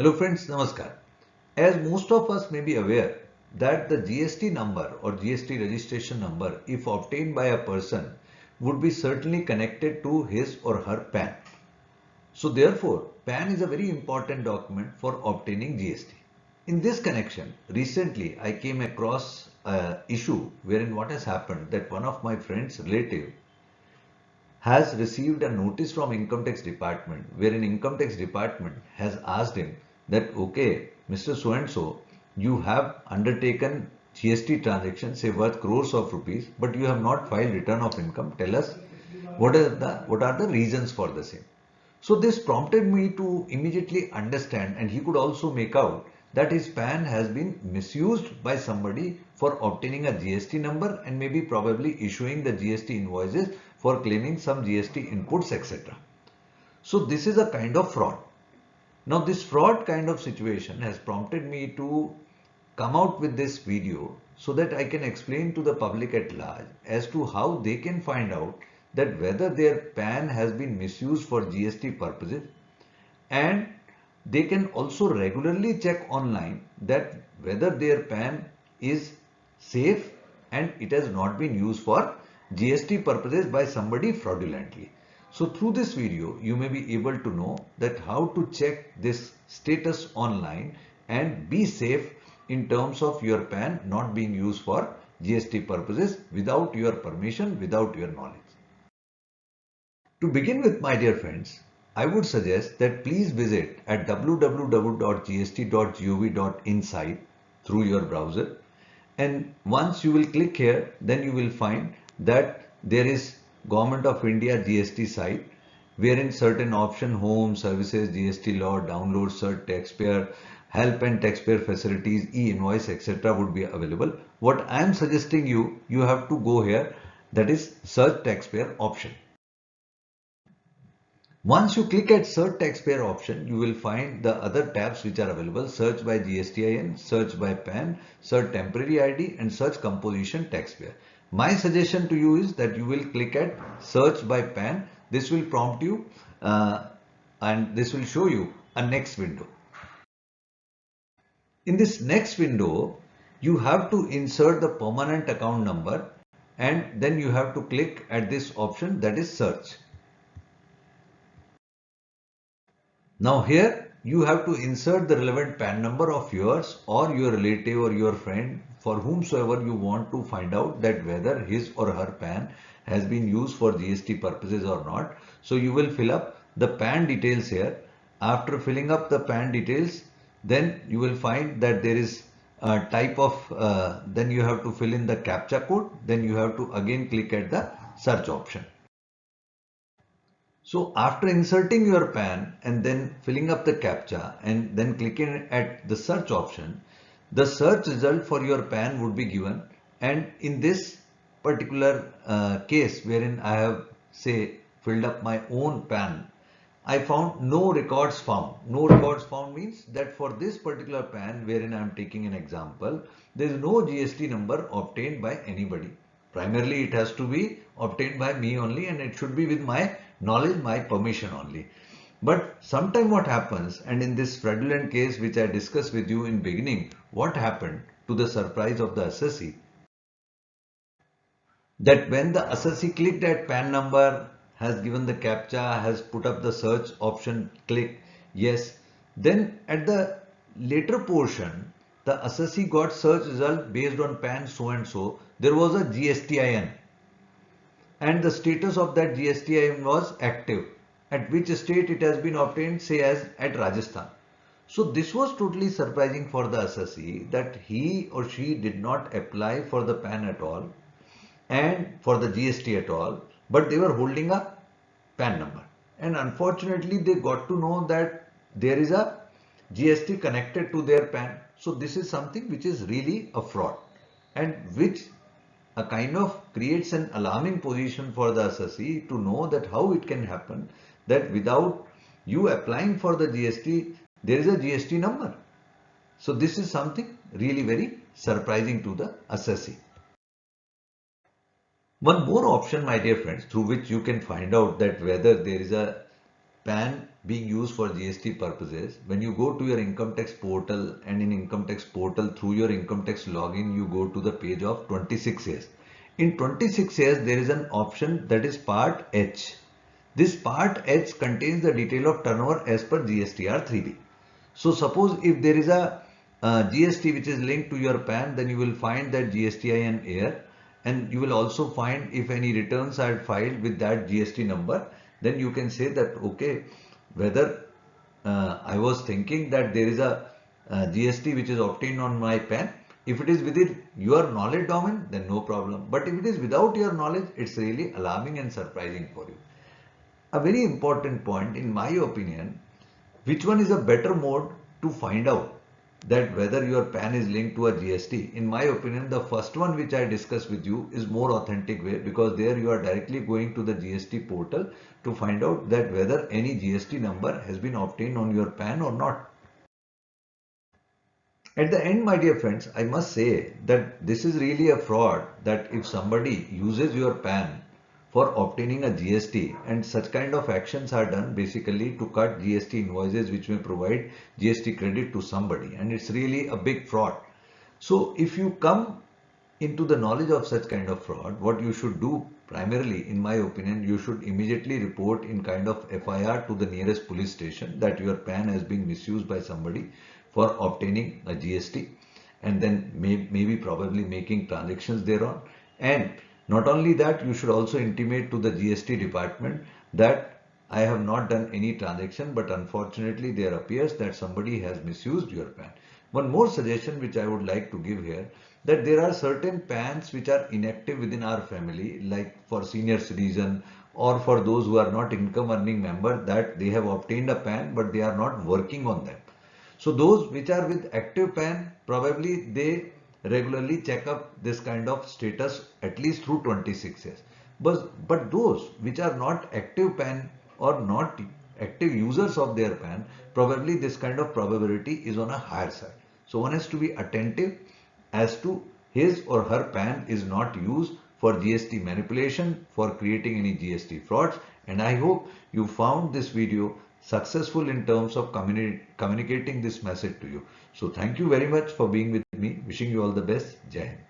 Hello friends, Namaskar. As most of us may be aware that the GST number or GST registration number if obtained by a person would be certainly connected to his or her PAN. So therefore, PAN is a very important document for obtaining GST. In this connection, recently I came across an issue wherein what has happened that one of my friend's relative has received a notice from income tax department wherein income tax department has asked him that okay Mr. So and so you have undertaken GST transaction say worth crores of rupees but you have not filed return of income tell us what are the what are the reasons for the same so this prompted me to immediately understand and he could also make out that his PAN has been misused by somebody for obtaining a GST number and maybe probably issuing the GST invoices for claiming some GST inputs etc. So this is a kind of fraud. Now this fraud kind of situation has prompted me to come out with this video so that I can explain to the public at large as to how they can find out that whether their PAN has been misused for GST purposes and they can also regularly check online that whether their PAN is safe and it has not been used for GST purposes by somebody fraudulently. So through this video, you may be able to know that how to check this status online and be safe in terms of your PAN not being used for GST purposes without your permission, without your knowledge. To begin with my dear friends, I would suggest that please visit at www.gst.gov.in through your browser and once you will click here then you will find that there is Government of India GST site wherein certain option home services GST law download cert taxpayer help and taxpayer facilities e-invoice etc would be available what i am suggesting you you have to go here that is search taxpayer option once you click at search taxpayer option, you will find the other tabs which are available. Search by GSTIN, search by PAN, search temporary ID and search composition taxpayer. My suggestion to you is that you will click at search by PAN. This will prompt you uh, and this will show you a next window. In this next window, you have to insert the permanent account number and then you have to click at this option that is search. Now here you have to insert the relevant PAN number of yours or your relative or your friend for whomsoever you want to find out that whether his or her PAN has been used for GST purposes or not. So you will fill up the PAN details here. After filling up the PAN details, then you will find that there is a type of, uh, then you have to fill in the CAPTCHA code. Then you have to again click at the search option. So after inserting your PAN and then filling up the CAPTCHA and then clicking at the search option, the search result for your PAN would be given and in this particular uh, case wherein I have say filled up my own PAN, I found no records found. No records found means that for this particular PAN wherein I am taking an example, there is no GST number obtained by anybody. Primarily it has to be obtained by me only and it should be with my knowledge, my permission only. But sometime what happens and in this fraudulent case which I discussed with you in beginning, what happened to the surprise of the assessee? That when the assessee clicked at PAN number, has given the CAPTCHA, has put up the search option, click yes. Then at the later portion, the assessee got search result based on PAN so and so. There was a GSTIN and the status of that GSTIN was active. At which state it has been obtained say as at Rajasthan. So this was totally surprising for the assessee that he or she did not apply for the PAN at all and for the GST at all but they were holding a PAN number and unfortunately they got to know that there is a GST connected to their PAN. So this is something which is really a fraud and which a kind of creates an alarming position for the assessee to know that how it can happen that without you applying for the GST, there is a GST number. So this is something really very surprising to the assessee. One more option, my dear friends, through which you can find out that whether there is a PAN being used for GST purposes, when you go to your income tax portal and in income tax portal through your income tax login, you go to the page of 26AS. In 26AS, there is an option that is part H. This part H contains the detail of turnover as per GSTR 3B. So suppose if there is a uh, GST which is linked to your PAN, then you will find that GSTIN air and you will also find if any returns are filed with that GST number then you can say that okay whether uh, I was thinking that there is a uh, GST which is obtained on my PAN if it is within your knowledge domain then no problem but if it is without your knowledge it's really alarming and surprising for you. A very important point in my opinion which one is a better mode to find out that whether your PAN is linked to a GST. In my opinion, the first one which I discussed with you is more authentic way because there you are directly going to the GST portal to find out that whether any GST number has been obtained on your PAN or not. At the end, my dear friends, I must say that this is really a fraud that if somebody uses your PAN for obtaining a GST and such kind of actions are done basically to cut GST invoices which may provide GST credit to somebody. And it's really a big fraud. So if you come into the knowledge of such kind of fraud, what you should do primarily in my opinion, you should immediately report in kind of FIR to the nearest police station that your PAN has been misused by somebody for obtaining a GST and then may, maybe probably making transactions thereon. And not only that, you should also intimate to the GST department that I have not done any transaction, but unfortunately there appears that somebody has misused your PAN. One more suggestion which I would like to give here that there are certain PANs which are inactive within our family like for senior citizen or for those who are not income earning member that they have obtained a PAN but they are not working on them. So those which are with active PAN probably they regularly check up this kind of status at least through 26AS. But, but those which are not active PAN or not active users of their PAN, probably this kind of probability is on a higher side. So one has to be attentive as to his or her PAN is not used for GST manipulation, for creating any GST frauds. And I hope you found this video successful in terms of communi communicating this message to you. So thank you very much for being with me. Wishing you all the best. Jai.